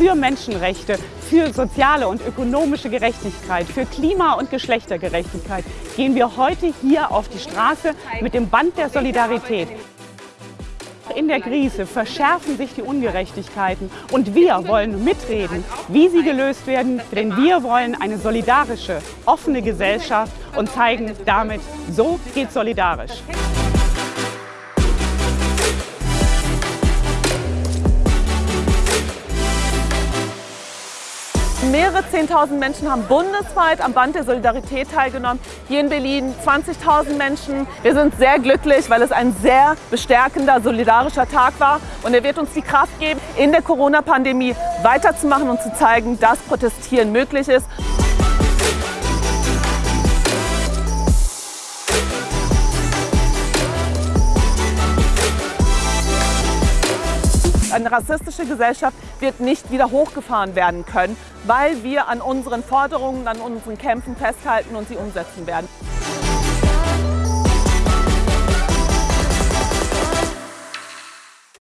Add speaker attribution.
Speaker 1: für Menschenrechte, für soziale und ökonomische Gerechtigkeit, für Klima- und Geschlechtergerechtigkeit gehen wir heute hier auf die Straße mit dem Band der Solidarität. In der Krise verschärfen sich die Ungerechtigkeiten und wir wollen mitreden, wie sie gelöst werden, denn wir wollen eine solidarische, offene Gesellschaft und zeigen damit, so geht solidarisch.
Speaker 2: Mehrere 10.000 Menschen haben bundesweit am Band der Solidarität teilgenommen. Hier in Berlin 20.000 Menschen. Wir sind sehr glücklich, weil es ein sehr bestärkender, solidarischer Tag war. Und er wird uns die Kraft geben, in der Corona-Pandemie weiterzumachen und zu zeigen, dass Protestieren möglich ist. Eine rassistische Gesellschaft wird nicht wieder hochgefahren werden können, weil wir an unseren Forderungen, an unseren Kämpfen festhalten und sie umsetzen werden.